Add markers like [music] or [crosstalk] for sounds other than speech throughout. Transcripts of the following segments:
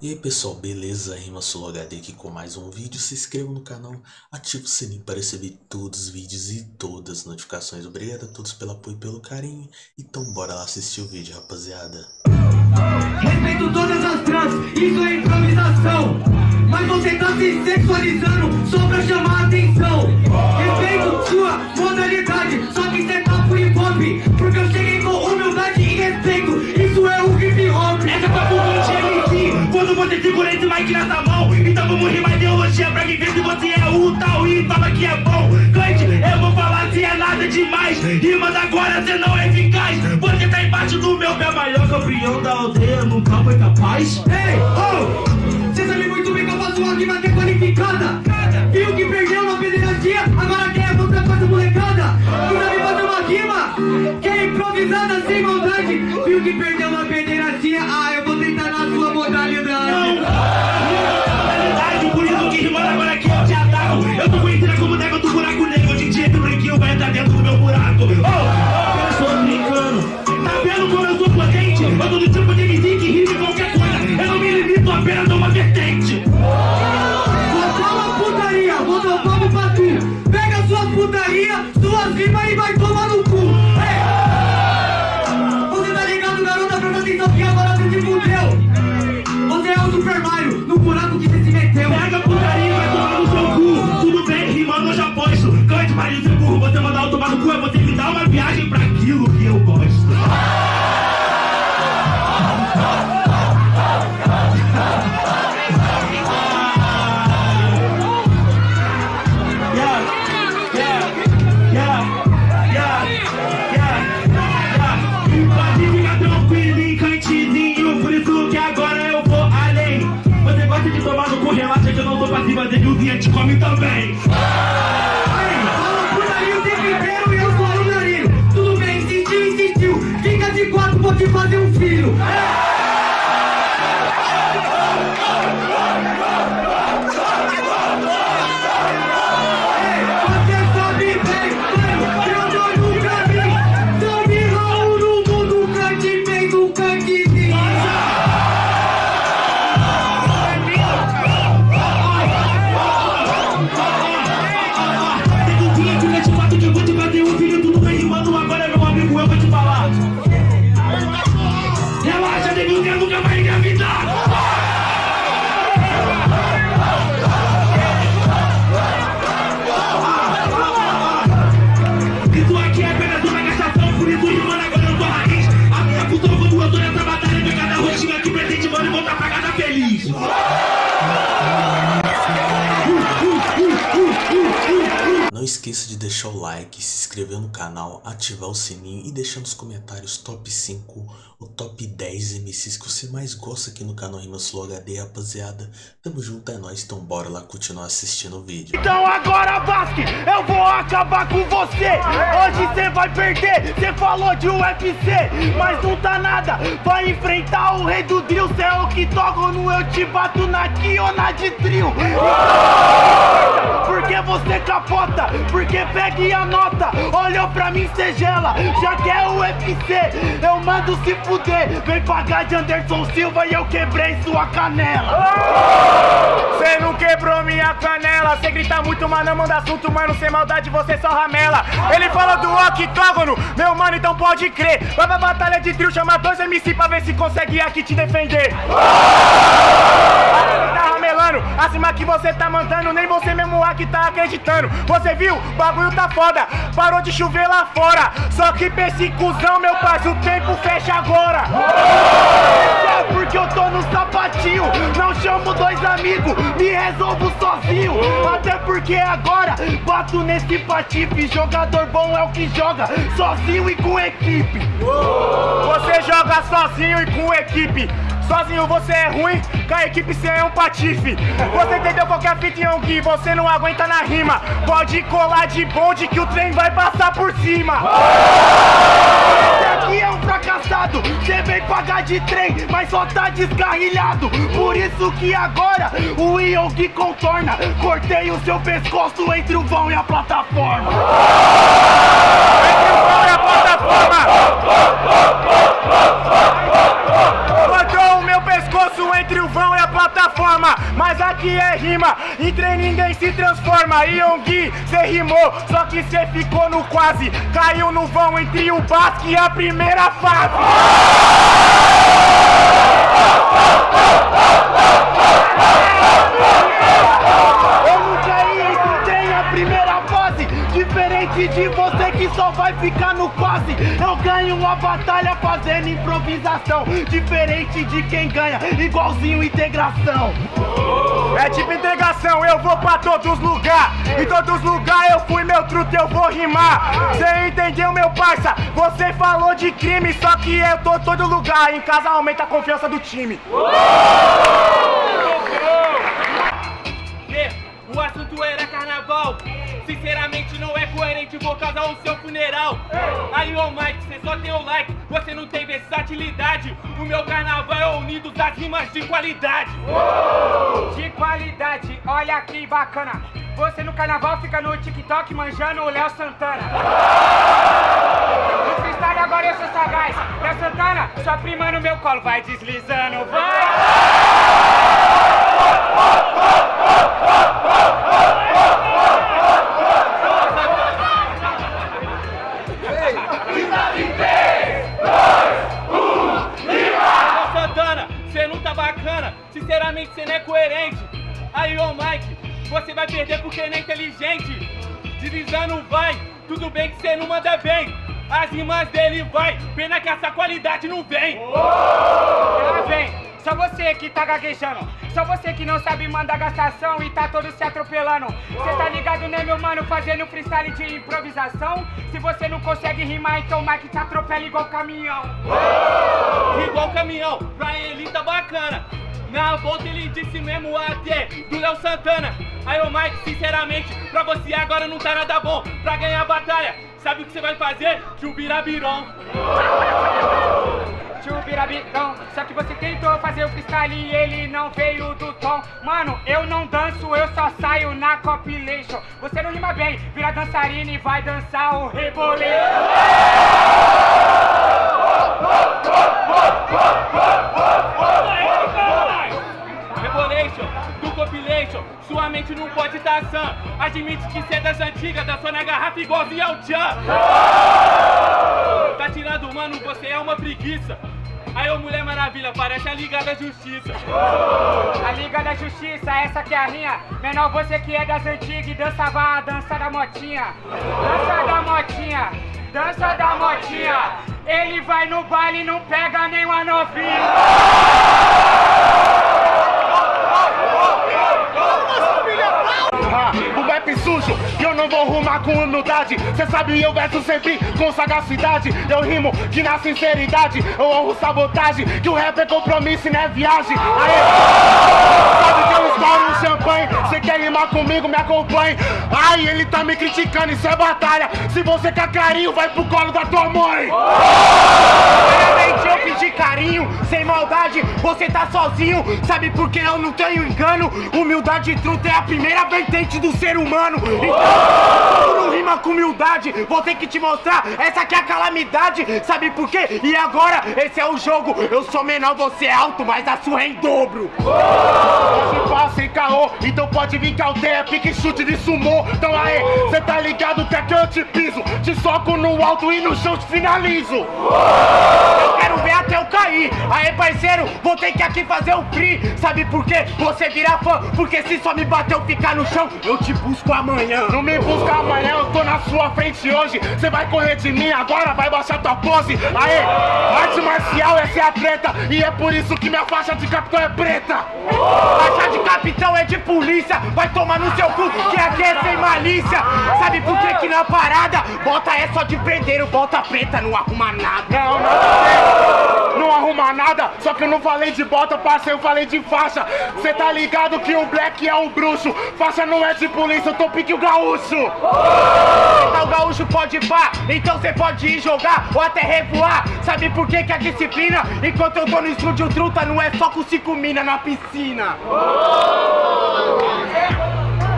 E aí pessoal, beleza? Rima HD aqui com mais um vídeo. Se inscreva no canal, ative o sininho para receber todos os vídeos e todas as notificações. Obrigado a todos pelo apoio e pelo carinho. Então bora lá assistir o vídeo, rapaziada. Respeito todas as trans, isso é improvisação. Mas você tá se sexualizando só pra chamar a atenção. Respeito sua modalidade, só que cê tá por hip hop. Porque eu mic nessa mão. Então vamos rimar ideologia pra quem se você é o tal e fala que é bom. Cante, eu vou falar se é nada demais. Rimas agora cê não é eficaz. Você tá embaixo do meu pé maior campeão da aldeia. Nunca foi capaz. Ei, oh, cê sabe muito bem que eu faço uma rima que é qualificada. Viu que perdeu na pederastia, agora quer mostrar pra essa molecada. Tu sabe fazer uma rima. Que é improvisada sem maldade. Viu que perdeu na pederastia, esqueça de deixar o like, se inscrever no canal, ativar o sininho e deixar nos comentários top 5 ou top 10 MCs que você mais gosta aqui no canal Rimas Flow HD, rapaziada. Tamo junto, é nóis, então bora lá continuar assistindo o vídeo. Então agora, Basque, eu vou acabar com você. Hoje você vai perder, você falou de UFC, mas não tá nada. Vai enfrentar o rei do drill, cê é o no eu te bato na Ki ou na de trio. Porque você capota porque pega e anota Olhou pra mim, cê gela. Já quer o UFC Eu mando se fuder. Vem pagar de Anderson Silva E eu quebrei sua canela. Cê não quebrou minha canela Cê grita muito, mas não manda assunto Mano, sem maldade você só ramela Ele falou do octógono Meu mano, então pode crer Vai pra batalha de trio Chama dois MC pra ver se consegue aqui te defender Tá Acima que você tá mandando Nem você mesmo aqui tá acreditando Você viu? bagulho tá foda, parou de chover lá fora. Só que pra esse cuzão, meu parceiro, o tempo fecha agora. Porque eu tô no sapatinho, não chamo dois amigos, me resolvo sozinho. Até porque agora bato nesse patife. Jogador bom é o que joga sozinho e com equipe. Você joga sozinho e com equipe. Sozinho você é ruim, com a equipe você é um patife Você entendeu qualquer em que você não aguenta na rima Pode colar de bonde que o trem vai passar por cima Fracassado, você vem pagar de trem Mas só tá descarrilhado, por isso que agora O Yogi contorna. Cortei o seu pescoço entre o vão e a plataforma. Entre o vão e a plataforma entre o vão e a plataforma, mas aqui é rima. Entre ninguém se transforma. Yonggi, cê rimou, só que cê ficou no quase. Caiu no vão entre o Basque e a primeira fase. Eu nunca De você que só vai ficar no quase. Eu ganho uma batalha fazendo improvisação. Diferente de quem ganha, igualzinho integração. É tipo integração, eu vou pra todos lugar. Em todos lugar eu fui, meu truto, eu vou rimar. Cê entendeu, meu parça? Você falou de crime, só que eu tô todo lugar. Em casa aumenta a confiança do time vou causar o seu funeral. Aí, ô Mike, você só tem o like, você não tem versatilidade. O meu carnaval é unido das rimas de qualidade. De qualidade, olha que bacana. Você no carnaval fica no TikTok manjando o Léo Santana. Freestyle agora eu sou sagaz. Léo Santana, sua prima no meu colo, vai deslizando, vai. Não vem. Ela vem. Só você que tá gaguejando. Só você que não sabe mandar gastação e tá todo se atropelando. Cê tá ligado, né, meu mano? Fazendo freestyle de improvisação. Se você não consegue rimar, então o Mike te atropela igual caminhão. Igual caminhão, pra ele tá bacana. Na volta ele disse mesmo até do Léo Santana. Aí, ô Mike, sinceramente, pra você agora não tá nada bom. Pra ganhar a batalha, sabe o que você vai fazer? Tio Birabiron. [laughs] Tio Birabitão, só que você tentou fazer o freestyle e ele não veio do tom. Mano, eu não danço, eu só saio na compilation. Você não rima bem, vira dançarina e vai dançar o reboleiro. Rebolation, do compilation, sua mente não pode estar sã. Admite que cê é das antigas, dançou na garrafa igualzinho ao Tchan. Tá tirando, mano, você é uma preguiça. Aí, ô Mulher Maravilha, parece a Liga da Justiça. A Liga da Justiça, essa que é a minha. Menor, você que é das antigas e dançava a dança da motinha. Dança da motinha, dança da motinha. Ele vai no baile e não pega nenhuma novinha. Sujo e eu não vou rumar com humildade. Cê sabe eu verso sempre com sagacidade. Eu rimo que na sinceridade eu honro sabotagem. Que o rap é compromisso e não é viagem. Aê, sabe que eu estouro um champanhe? Cê quer rimar comigo, me acompanhe. Ai, ele tá me criticando, isso é batalha. Se você quer carinho, vai pro colo da tua mãe. Primeiramente eu pedi carinho, sem maldade, você tá sozinho. Sabe por que eu não tenho engano? Humildade e truta é a primeira vertente do ser humano Então, tu não rima com humildade, vou ter que te mostrar Essa aqui é a calamidade, sabe por quê? E agora, esse é o jogo. Eu sou menor, você é alto, mas a sua é em dobro. Passa então pode vir que aldeia Pique chute de sumô, então aê Cê tá ligado que aqui eu te piso Te soco no alto e no chão te finalizo eu quero ver até eu cair. Aê, parceiro, vou ter que aqui fazer o free. Sabe por quê? Você vira fã. Porque se só me bater eu ficar no chão, eu te busco amanhã. Não me busca amanhã, eu tô na sua frente hoje. Você vai correr de mim agora, vai baixar tua pose. Aê, arte marcial, essa é a treta. E é por isso que minha faixa de capitão é preta. Faixa de capitão é de polícia. Vai tomar no seu cu, que aqui é sem malícia. Sabe por que que na parada? Bota é só de prendeiro, bota preta, não arruma nada. Não, não, não arruma nada. Só que eu não falei de bota, parceiro, eu falei de faixa. Cê tá ligado que o black é um bruxo. Faixa não é de polícia, eu tô pique o gaúcho. Então o gaúcho pode pá, então cê pode ir jogar ou até revoar. Sabe por que que a disciplina? Enquanto eu tô no estúdio truta, não é só com cinco mina na piscina.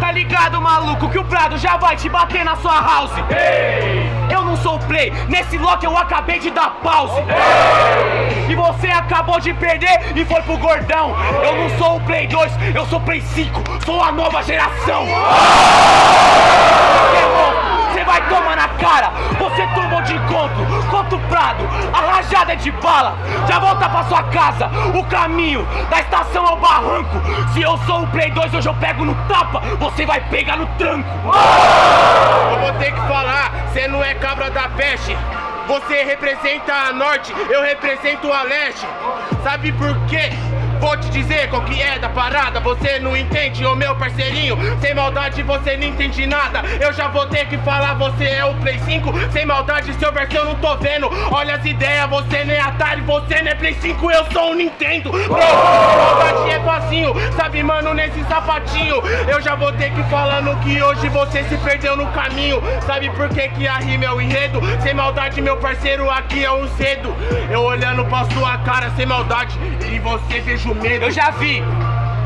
Tá ligado, maluco, que o Prado já vai te bater na sua house. Eu não sou play, nesse lock eu acabei de dar pause. E você acabou de perder e foi pro gordão. Eu não sou o Play 2, eu sou Play 5, sou a nova geração. Vai tomar na cara, você tomou de encontro, contra o Prado, a rajada é de bala, já volta pra sua casa, o caminho da estação ao barranco. Se eu sou o Play 2, hoje eu pego no tapa, você vai pegar no tranco. Eu vou ter que falar, cê não é cabra da peste. Você representa a norte, eu represento a leste. Sabe por quê? Vou te dizer qual que é da parada. Você não entende, ô meu parceirinho. Sem maldade você não entende nada. Eu já vou ter que falar, você é o Play 5 Sem maldade, seu versão eu não tô vendo. Olha as ideias, você nem é Atari Você nem é Play 5, eu sou um Nintendo. Bro, maldade é facinho. Sabe, mano, nesse sapatinho. Eu já vou ter que falando que hoje você se perdeu no caminho. Sabe por que que a rima é o enredo? Sem maldade, meu parceiro, aqui é um cedo. Eu olhando pra sua cara sem maldade. E você Eu já vi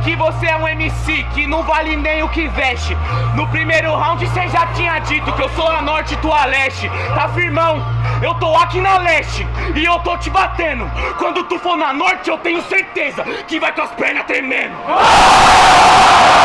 que você é um MC que não vale nem o que veste. No primeiro round você já tinha dito que eu sou a norte e tu a leste. Tá firmão? Eu tô aqui na leste e eu tô te batendo. Quando tu for na norte, eu tenho certeza que vai com as pernas tremendo. Eu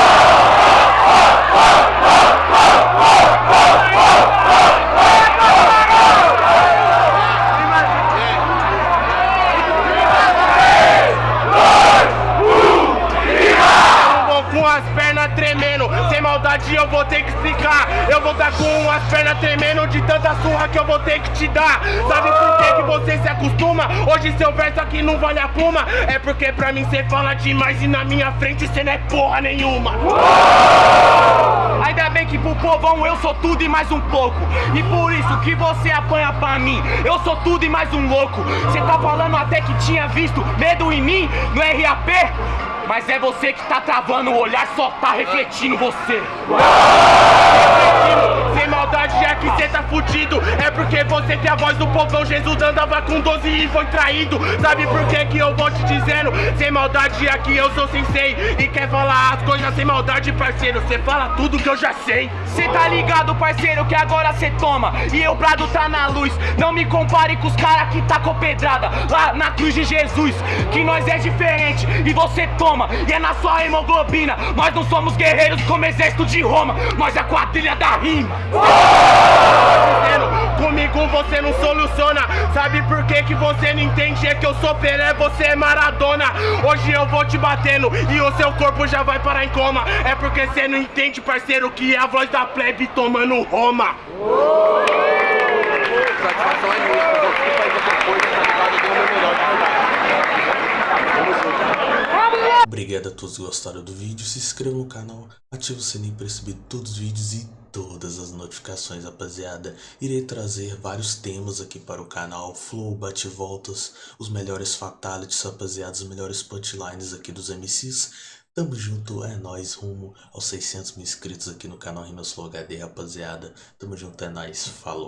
aqui não vale a pluma É porque pra mim cê fala demais E na minha frente cê não é porra nenhuma Ainda bem que pro povão eu sou tudo e mais um pouco. E por isso que você apanha pra mim. Eu sou tudo e mais um louco. Você tá falando até que tinha visto medo em mim no RAP? Mas é você que tá travando o olhar, só tá refletindo você. Sem maldade já que cê tá fudido. É porque você que é a voz do povão. Jesus andava com 12 e foi traído. Sabe por que que eu vou te dizendo? Sem maldade aqui eu sou sensei E quer falar as coisas sem maldade parceiro? Cê fala tudo que eu já sei. Cê tá ligado, parceiro, que agora cê toma. E eu Prado tá na luz. Não me compare com os cara que tá com pedrada. Lá na cruz de Jesus Que nós é diferente e você toma. E é na sua hemoglobina. Nós não somos guerreiros como exército de Roma. Nós é a quadrilha da rima Comigo você não soluciona. Sabe por que que você não entende? É que eu sou Pelé, você é Maradona. Hoje eu vou te batendo E o seu corpo já vai parar em coma. É porque você não entende, parceiro Que é a voz da plebe tomando Roma. Satisfação é minha, outra coisa, tá ligado? Eu dei o meu melhor de verdade. Obrigado a todos que gostaram do vídeo, se inscreva no canal, ative o sininho para receber todos os vídeos e todas as notificações, rapaziada. Irei trazer vários temas aqui para o canal, flow, bate-voltas, os melhores fatalities, rapaziada, os melhores punchlines aqui dos MCs. Tamo junto, é nóis, rumo aos 600 mil inscritos aqui no canal Rimas Flow HD, rapaziada. Tamo junto, é nóis, falou.